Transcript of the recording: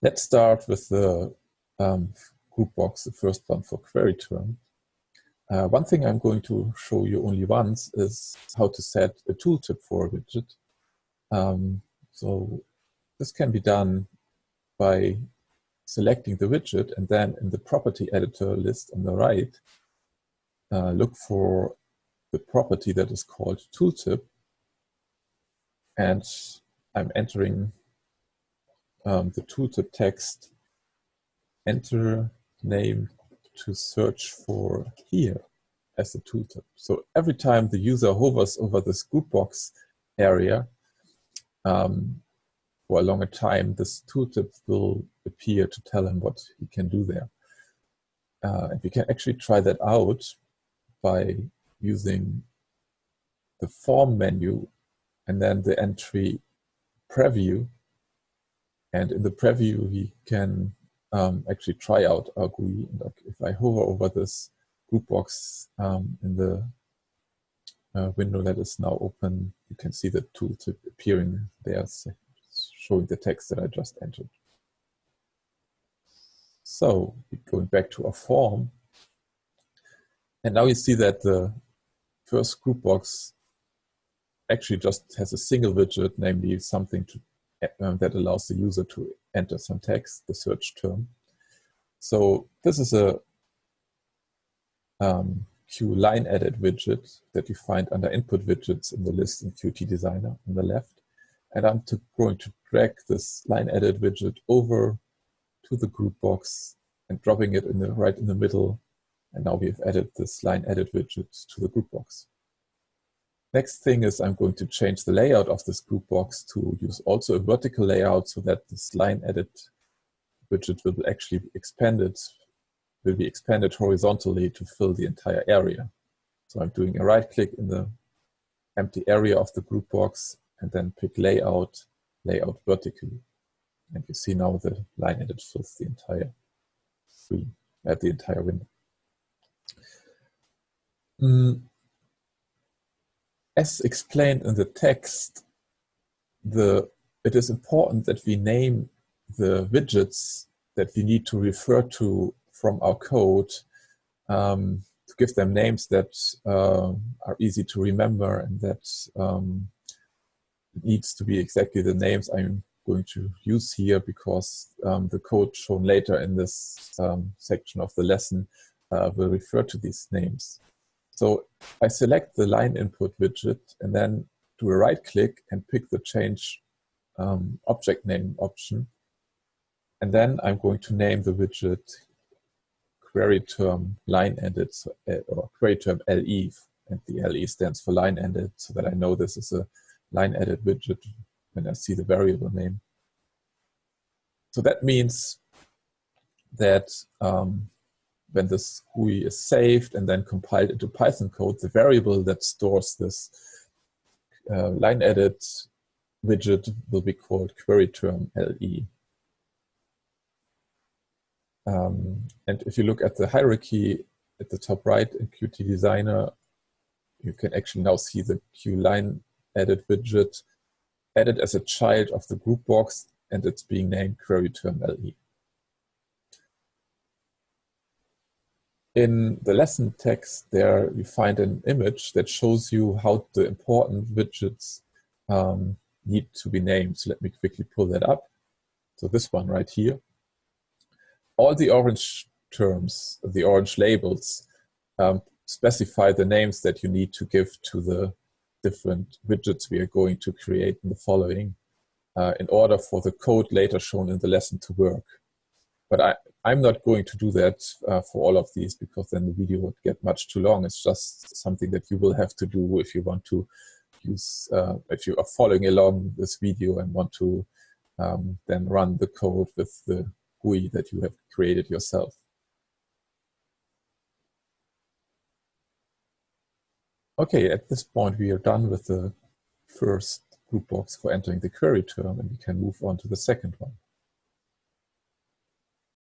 Let's start with the um, group box, the first one for query term. Uh, one thing I'm going to show you only once is how to set a tooltip for a widget. Um, so this can be done by selecting the widget and then in the property editor list on the right, uh, look for the property that is called tooltip. And I'm entering um, the tooltip text, enter name to search for here as a tooltip. So every time the user hovers over this group box area um, for a longer time, this tooltip will appear to tell him what he can do there. Uh, and we can actually try that out by using the form menu and then the entry preview and in the preview, he can um, actually try out our GUI. And if I hover over this group box um, in the uh, window that is now open, you can see the tooltip appearing there, showing the text that I just entered. So going back to our form, and now you see that the first group box actually just has a single widget, namely something to that allows the user to enter some text, the search term. So this is a um, Q line edit widget that you find under input widgets in the list in Qt Designer on the left. And I'm to, going to drag this line edit widget over to the group box and dropping it in the right in the middle. And now we've added this line edit widget to the group box. Next thing is I'm going to change the layout of this group box to use also a vertical layout so that this line edit widget will actually be expanded, will be expanded horizontally to fill the entire area. So I'm doing a right click in the empty area of the group box and then pick layout, layout vertically. And you see now the line edit fills the entire screen, at the entire window. Mm, as explained in the text, the, it is important that we name the widgets that we need to refer to from our code um, to give them names that uh, are easy to remember and that um, needs to be exactly the names I'm going to use here because um, the code shown later in this um, section of the lesson uh, will refer to these names. So I select the line input widget and then do a right click and pick the change um, object name option. And then I'm going to name the widget query term line edit uh, or query term LE and the LE stands for line edit so that I know this is a line edit widget when I see the variable name. So that means that um, when this GUI is saved and then compiled into Python code, the variable that stores this uh, line edit widget will be called query term LE. Um, and if you look at the hierarchy at the top right in Qt Designer, you can actually now see the Q line edit widget added as a child of the group box and it's being named query term LE. In the lesson text there you find an image that shows you how the important widgets um, need to be named. So let me quickly pull that up. So this one right here. All the orange terms, the orange labels, um, specify the names that you need to give to the different widgets we are going to create in the following uh, in order for the code later shown in the lesson to work. But I, I'm not going to do that uh, for all of these because then the video would get much too long. It's just something that you will have to do if you want to use, uh, if you are following along this video and want to um, then run the code with the GUI that you have created yourself. Okay, at this point we are done with the first group box for entering the query term and we can move on to the second one.